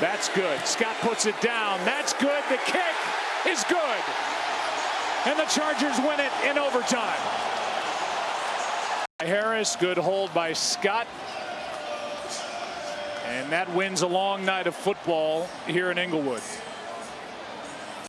That's good. Scott puts it down. That's good. The kick is good. And the Chargers win it in overtime. Harris, good hold by Scott. And that wins a long night of football here in Inglewood.